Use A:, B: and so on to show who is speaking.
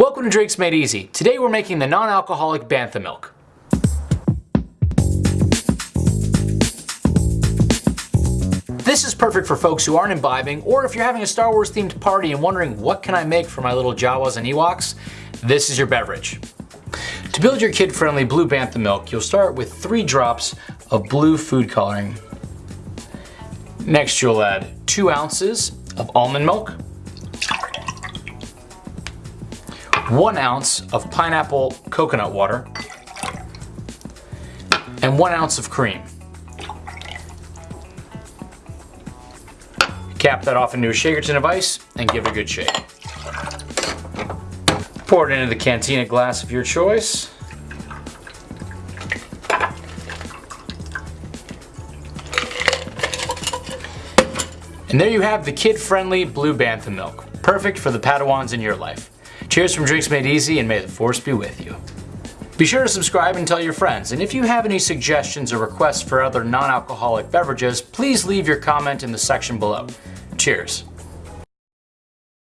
A: Welcome to Drinks Made Easy. Today we're making the non-alcoholic Bantha Milk. This is perfect for folks who aren't imbibing, or if you're having a Star Wars themed party and wondering what can I make for my little Jawas and Ewoks, this is your beverage. To build your kid-friendly blue Bantha milk, you'll start with three drops of blue food coloring. Next you'll add two ounces of almond milk, one ounce of pineapple coconut water, and one ounce of cream. Cap that off into a shaker tin of ice and give it a good shake. Pour it into the cantina glass of your choice. And there you have the kid-friendly Blue Bantha milk. Perfect for the Padawans in your life. Cheers from Drinks Made Easy and may the force be with you. Be sure to subscribe and tell your friends, and if you have any suggestions or requests for other non-alcoholic beverages, please leave your comment in the section below. Cheers.